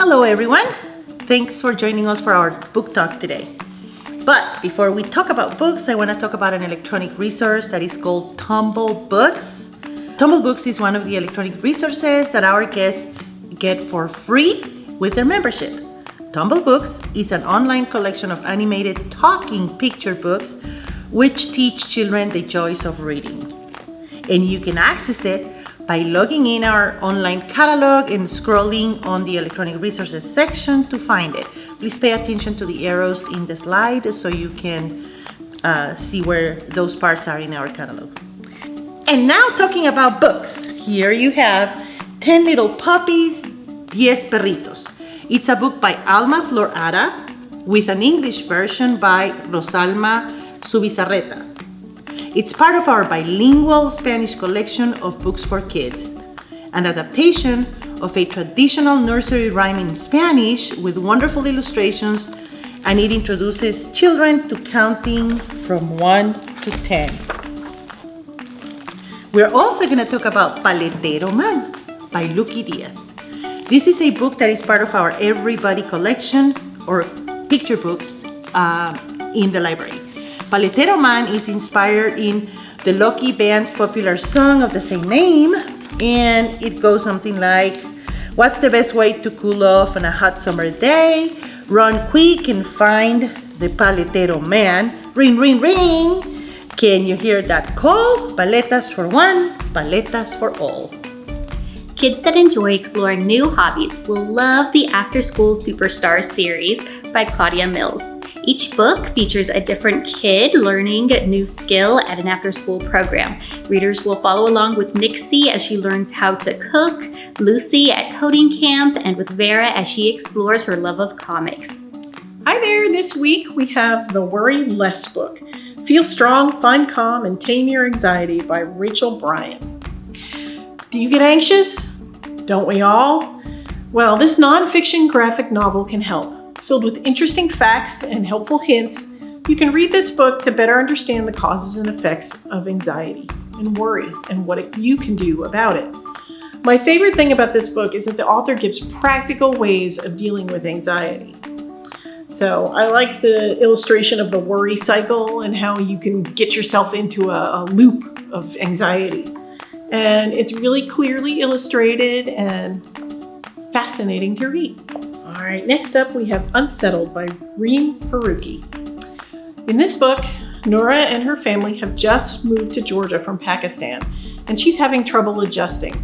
Hello everyone! Thanks for joining us for our book talk today. But before we talk about books, I want to talk about an electronic resource that is called Tumble Books. Tumble Books is one of the electronic resources that our guests get for free with their membership. Tumble Books is an online collection of animated talking picture books which teach children the joys of reading. And you can access it by logging in our online catalog and scrolling on the electronic resources section to find it. Please pay attention to the arrows in the slide so you can uh, see where those parts are in our catalog. And now talking about books. Here you have 10 Little Puppies, 10 Perritos. It's a book by Alma Flor Ada with an English version by Rosalma Zubizarreta. It's part of our bilingual Spanish collection of books for kids, an adaptation of a traditional nursery rhyme in Spanish with wonderful illustrations and it introduces children to counting from 1 to 10. We're also going to talk about Paletero Man by Lucky Diaz. This is a book that is part of our Everybody collection or picture books uh, in the library. Paletero Man is inspired in the Lucky Band's popular song of the same name, and it goes something like, What's the best way to cool off on a hot summer day? Run quick and find the Paletero Man. Ring, ring, ring! Can you hear that call? Paletas for one, paletas for all. Kids that enjoy exploring new hobbies will love the After School Superstars series by Claudia Mills. Each book features a different kid learning a new skill at an after-school program. Readers will follow along with Nixie as she learns how to cook, Lucy at coding camp, and with Vera as she explores her love of comics. Hi there, this week we have the Worry Less book. Feel Strong, Find Calm, and Tame Your Anxiety by Rachel Brian. Do you get anxious? Don't we all? Well, this nonfiction graphic novel can help. Filled with interesting facts and helpful hints, you can read this book to better understand the causes and effects of anxiety and worry and what you can do about it. My favorite thing about this book is that the author gives practical ways of dealing with anxiety. So I like the illustration of the worry cycle and how you can get yourself into a, a loop of anxiety. And it's really clearly illustrated and fascinating to read. All right, next up we have Unsettled by Reem Faruqi. In this book, Nurah and her family have just moved to Georgia from Pakistan, and she's having trouble adjusting.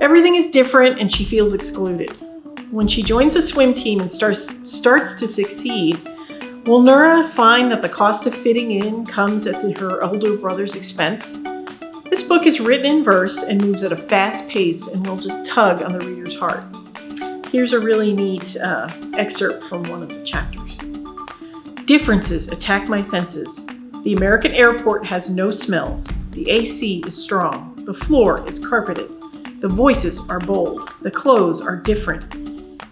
Everything is different and she feels excluded. When she joins the swim team and starts, starts to succeed, will Nurah find that the cost of fitting in comes at the, her older brother's expense? This book is written in verse and moves at a fast pace and will just tug on the reader's heart. Here's a really neat uh, excerpt from one of the chapters. Differences attack my senses. The American airport has no smells. The AC is strong. The floor is carpeted. The voices are bold. The clothes are different.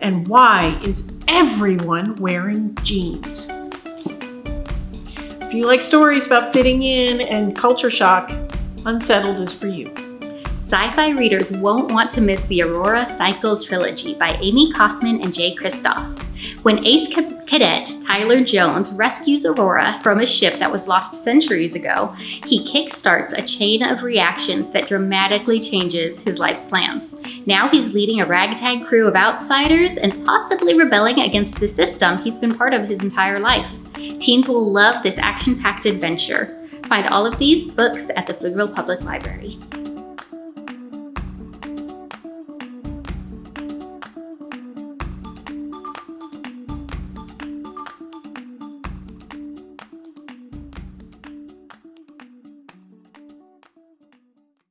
And why is everyone wearing jeans? If you like stories about fitting in and culture shock, Unsettled is for you. Sci-fi readers won't want to miss the Aurora Cycle Trilogy by Amie Kaufman and Jay Kristoff. When ace cadet Tyler Jones rescues Aurora from a ship that was lost centuries ago, he kickstarts a chain of reactions that dramatically changes his life's plans. Now he's leading a ragtag crew of outsiders and possibly rebelling against the system he's been part of his entire life. Teens will love this action-packed adventure. Find all of these books at the Pflugerville Public Library.